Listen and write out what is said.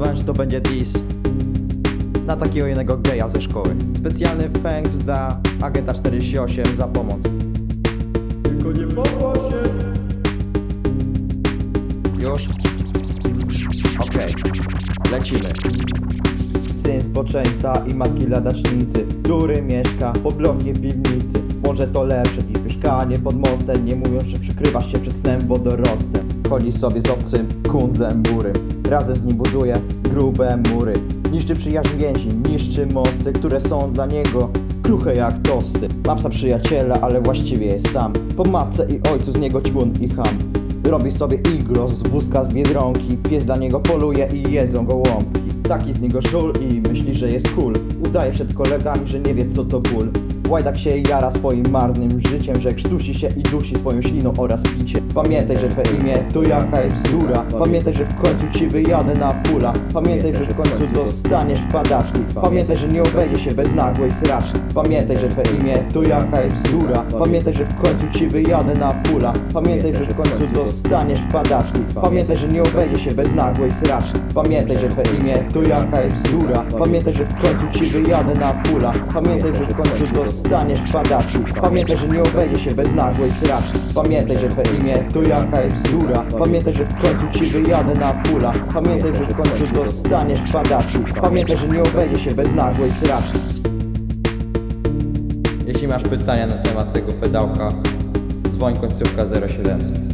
zdecydowałem, że to będzie dis na takiego jednego geja ze szkoły. Specjalny thanks dla agenta 48 za pomoc. Tylko nie popatrz się! Już? Okej, lecimy. Syn zboczeńca i matki ladacznicy, który mieszka pod blokiem piwnicy. Może to lepsze niż mieszkanie pod mostem, nie mówiąc, że przykrywasz się przed snem wodorostem. Chodzi sobie z obcym kundlem bury, razem z nim buduje grube mury. Niszczy przyjaźń więzi, niszczy mosty, które są dla niego kruche jak tosty. Ma psa przyjaciela, ale właściwie jest sam. Po matce i ojcu z niego ćpun i ham. Robi sobie iglo z wózka z biedronki Pies dla niego poluje i jedzą go łąbki Taki z niego żul i myśli, że jest cool Udaje przed kolegami, że nie wie co to ból Łajdak się jara swoim marnym życiem Że krztusi się i dusi swoją śliną oraz picie Pamiętaj, że twoje imię to jaka jest bzdura Pamiętaj, że w końcu ci wyjadę na pula Pamiętaj, że w końcu dostaniesz padaczki Pamiętaj, że nie obejdzie się bez nagłej sraczki Pamiętaj, że twoje imię to jaka jest bzdura Pamiętaj, że w końcu ci wyjadę na pula Pamiętaj, że w końcu dostaniesz padaczki Pamiętaj, że nie obejdzie się bez nagłej sraczki Pamiętaj, że twoje imię to jaka jest bzdura Pamiętaj, że w końcu ci wyjadę na pula Pamiętaj, że w końcu dostaniesz padaczki Pamiętaj, że nie obejdzie się bez nagłej sraczki Pamiętaj, że twoje imię to jaka jest bzdura. Pamiętaj, że w końcu ci wyjadę na pula Pamiętaj, że w końcu dostaniesz padaczki Pamiętaj, że nie obejdzie się bez nagłej sraczki Jeśli masz pytania na temat tego pedałka, dzwoń końcówka 0700.